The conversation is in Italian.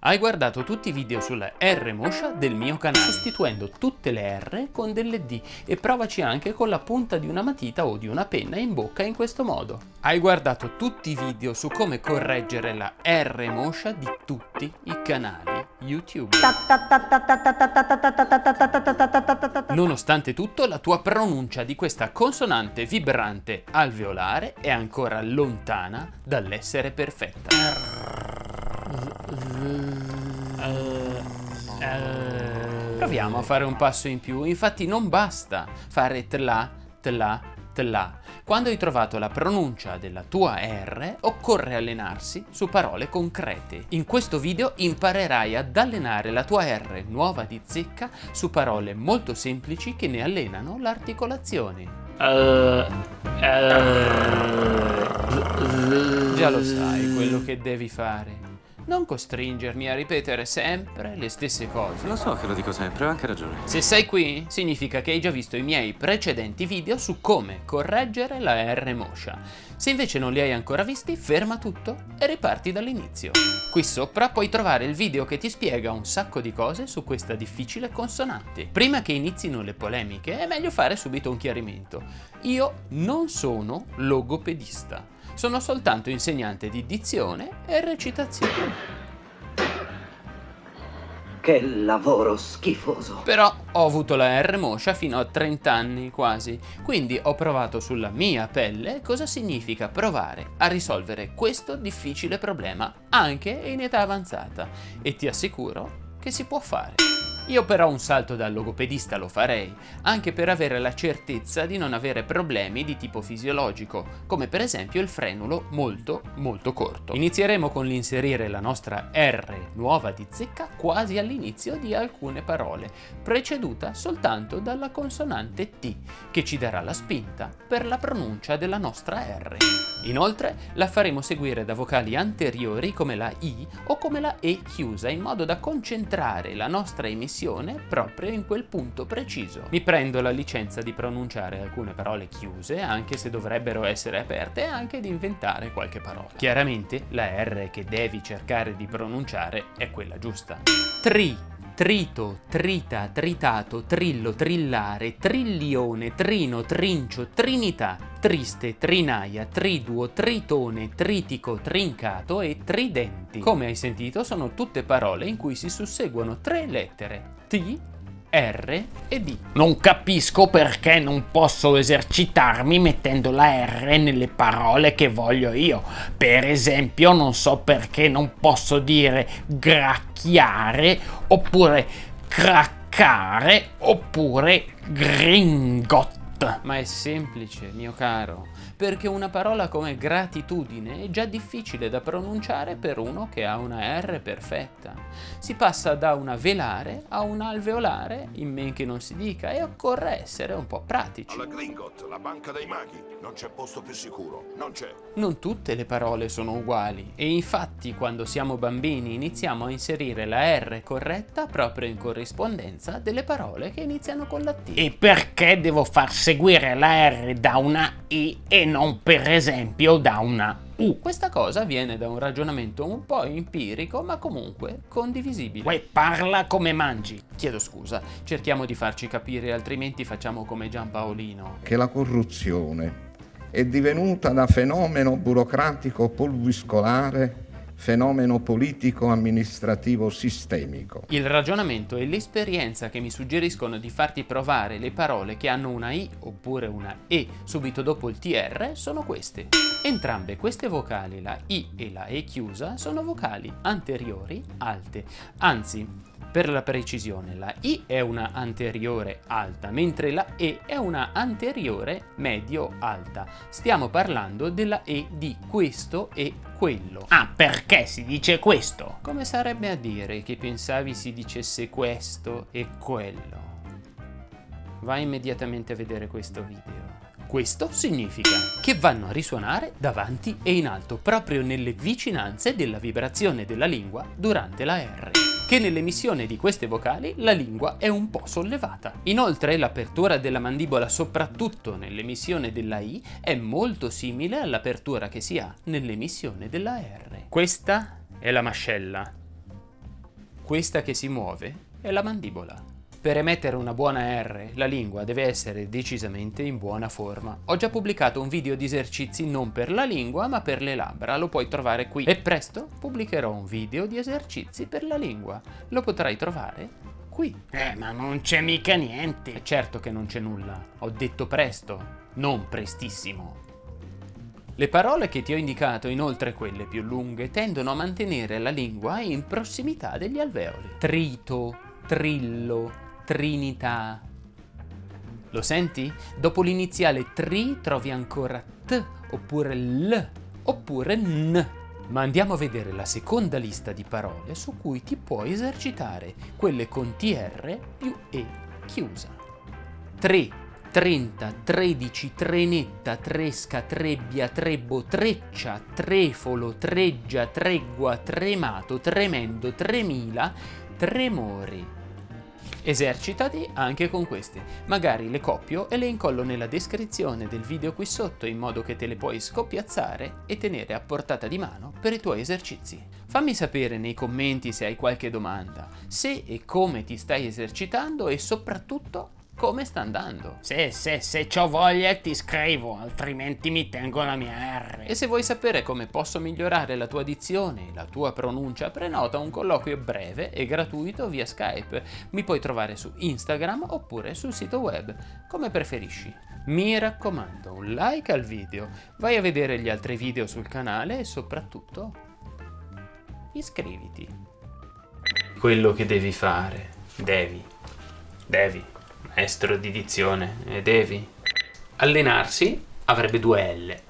Hai guardato tutti i video sulla R Moscia del mio canale, sostituendo tutte le R con delle D e provaci anche con la punta di una matita o di una penna in bocca in questo modo. Hai guardato tutti i video su come correggere la R Moscia di tutti i canali YouTube. Nonostante tutto, la tua pronuncia di questa consonante vibrante alveolare è ancora lontana dall'essere perfetta. Proviamo a fare un passo in più, infatti non basta fare tla, tla, tla. Quando hai trovato la pronuncia della tua R, occorre allenarsi su parole concrete. In questo video imparerai ad allenare la tua R nuova di zecca su parole molto semplici che ne allenano l'articolazione. Uh, uh, Già lo sai quello che devi fare. Non costringermi a ripetere sempre le stesse cose. Lo so che lo dico sempre, ho anche ragione. Se sei qui, significa che hai già visto i miei precedenti video su come correggere la R moscia. Se invece non li hai ancora visti, ferma tutto e riparti dall'inizio. Qui sopra puoi trovare il video che ti spiega un sacco di cose su questa difficile consonante. Prima che inizino le polemiche, è meglio fare subito un chiarimento. Io non sono logopedista sono soltanto insegnante di dizione e recitazione. Che lavoro schifoso. Però ho avuto la R moscia fino a 30 anni quasi, quindi ho provato sulla mia pelle cosa significa provare a risolvere questo difficile problema anche in età avanzata e ti assicuro che si può fare. Io però un salto da logopedista lo farei, anche per avere la certezza di non avere problemi di tipo fisiologico, come per esempio il frenulo molto molto corto. Inizieremo con l'inserire la nostra R nuova di zecca quasi all'inizio di alcune parole, preceduta soltanto dalla consonante T, che ci darà la spinta per la pronuncia della nostra R. Inoltre la faremo seguire da vocali anteriori come la I o come la E chiusa, in modo da concentrare la nostra emissione proprio in quel punto preciso. Mi prendo la licenza di pronunciare alcune parole chiuse, anche se dovrebbero essere aperte, e anche di inventare qualche parola. Chiaramente la R che devi cercare di pronunciare è quella giusta. Tri trito, trita, tritato, trillo, trillare, trillione, trino, trincio, trinità, triste, trinaia, triduo, tritone, tritico, trincato e tridenti. Come hai sentito sono tutte parole in cui si susseguono tre lettere. T, R e D. Non capisco perché non posso esercitarmi mettendo la R nelle parole che voglio io. Per esempio non so perché non posso dire gracchiare oppure craccare oppure gringot. Ma è semplice, mio caro perché una parola come gratitudine è già difficile da pronunciare per uno che ha una R perfetta. Si passa da una velare a un alveolare, in men che non si dica, e occorre essere un po' pratici. Alla Gringot, la banca dei maghi, non c'è posto più sicuro, non c'è. Non tutte le parole sono uguali, e infatti quando siamo bambini iniziamo a inserire la R corretta proprio in corrispondenza delle parole che iniziano con la T. E perché devo far seguire la R da una I e non per esempio da una U. Questa cosa viene da un ragionamento un po' empirico ma comunque condivisibile. Uè, parla come mangi. Chiedo scusa, cerchiamo di farci capire altrimenti facciamo come Giampaolino. Che la corruzione è divenuta da fenomeno burocratico pulviscolare fenomeno politico-amministrativo sistemico. Il ragionamento e l'esperienza che mi suggeriscono di farti provare le parole che hanno una I oppure una E subito dopo il TR sono queste. Entrambe queste vocali, la I e la E chiusa, sono vocali anteriori alte, anzi per la precisione, la I è una anteriore alta, mentre la E è una anteriore medio-alta. Stiamo parlando della E di questo e quello. Ah, perché si dice questo? Come sarebbe a dire che pensavi si dicesse questo e quello? Vai immediatamente a vedere questo video. Questo significa che vanno a risuonare davanti e in alto, proprio nelle vicinanze della vibrazione della lingua durante la R che nell'emissione di queste vocali la lingua è un po' sollevata. Inoltre l'apertura della mandibola soprattutto nell'emissione della I è molto simile all'apertura che si ha nell'emissione della R. Questa è la mascella. Questa che si muove è la mandibola. Per emettere una buona R, la lingua deve essere decisamente in buona forma. Ho già pubblicato un video di esercizi non per la lingua ma per le labbra, lo puoi trovare qui. E presto pubblicherò un video di esercizi per la lingua, lo potrai trovare qui. Eh, ma non c'è mica niente. E certo che non c'è nulla, ho detto presto, non prestissimo. Le parole che ti ho indicato, inoltre quelle più lunghe, tendono a mantenere la lingua in prossimità degli alveoli. Trito, trillo, trinità. Lo senti? Dopo l'iniziale tri trovi ancora t, oppure l, oppure n. Ma andiamo a vedere la seconda lista di parole su cui ti puoi esercitare, quelle con tr più e chiusa. 3, 30, 13, trenetta, tresca, trebbia, trebbo, treccia, trefolo, treggia, tregua, tremato, tremendo, tremila, tremori. Esercitati anche con queste, magari le copio e le incollo nella descrizione del video qui sotto in modo che te le puoi scoppiazzare e tenere a portata di mano per i tuoi esercizi. Fammi sapere nei commenti se hai qualche domanda, se e come ti stai esercitando e soprattutto come sta andando. Se, se, se ho voglia ti scrivo, altrimenti mi tengo la mia R. E se vuoi sapere come posso migliorare la tua dizione e la tua pronuncia, prenota un colloquio breve e gratuito via Skype. Mi puoi trovare su Instagram oppure sul sito web, come preferisci. Mi raccomando, un like al video, vai a vedere gli altri video sul canale e soprattutto iscriviti. Quello che devi fare, devi, devi maestro di dizione e devi? Allenarsi avrebbe due L